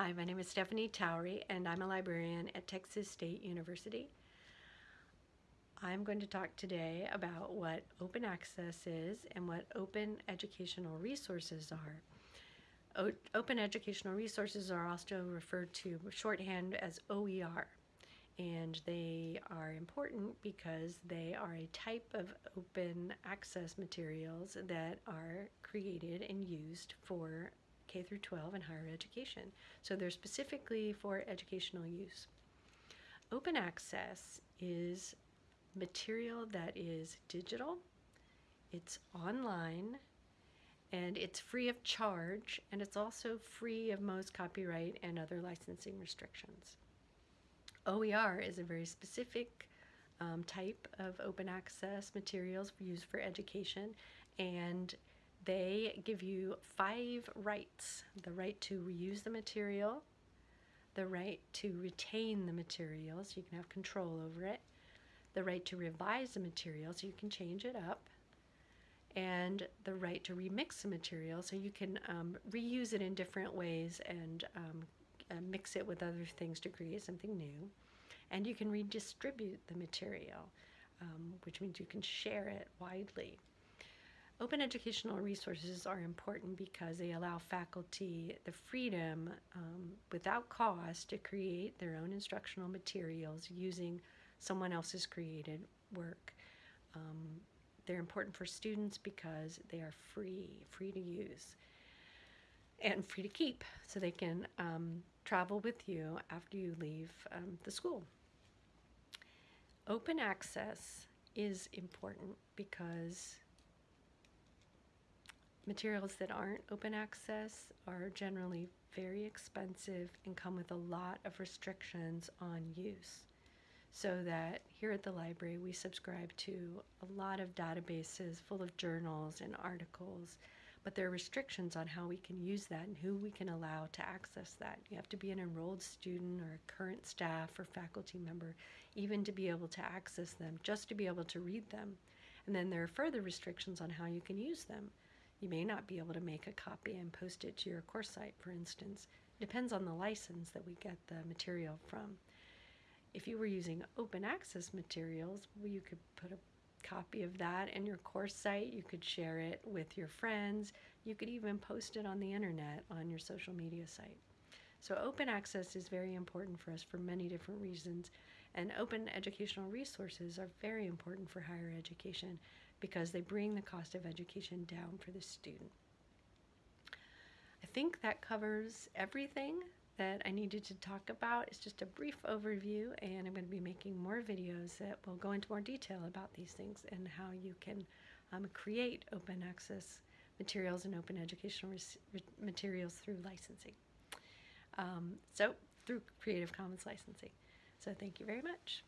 Hi, my name is Stephanie Towery, and I'm a librarian at Texas State University. I'm going to talk today about what open access is and what open educational resources are. O open educational resources are also referred to shorthand as OER, and they are important because they are a type of open access materials that are created and used for K through 12 and higher education. So they're specifically for educational use. Open access is material that is digital, it's online, and it's free of charge, and it's also free of most copyright and other licensing restrictions. OER is a very specific um, type of open access materials used for education, and they give you five rights. The right to reuse the material, the right to retain the material so you can have control over it, the right to revise the material so you can change it up, and the right to remix the material so you can um, reuse it in different ways and um, uh, mix it with other things to create something new. And you can redistribute the material, um, which means you can share it widely. Open educational resources are important because they allow faculty the freedom um, without cost to create their own instructional materials using someone else's created work. Um, they're important for students because they are free, free to use, and free to keep, so they can um, travel with you after you leave um, the school. Open access is important because Materials that aren't open access are generally very expensive and come with a lot of restrictions on use. So that here at the library we subscribe to a lot of databases full of journals and articles, but there are restrictions on how we can use that and who we can allow to access that. You have to be an enrolled student or a current staff or faculty member even to be able to access them, just to be able to read them. And then there are further restrictions on how you can use them. You may not be able to make a copy and post it to your course site, for instance. It depends on the license that we get the material from. If you were using open access materials, well, you could put a copy of that in your course site. You could share it with your friends. You could even post it on the internet on your social media site. So open access is very important for us for many different reasons. And open educational resources are very important for higher education because they bring the cost of education down for the student. I think that covers everything that I needed to talk about. It's just a brief overview and I'm going to be making more videos that will go into more detail about these things and how you can um, create open access materials and open educational materials through licensing. Um, so through Creative Commons licensing. So thank you very much.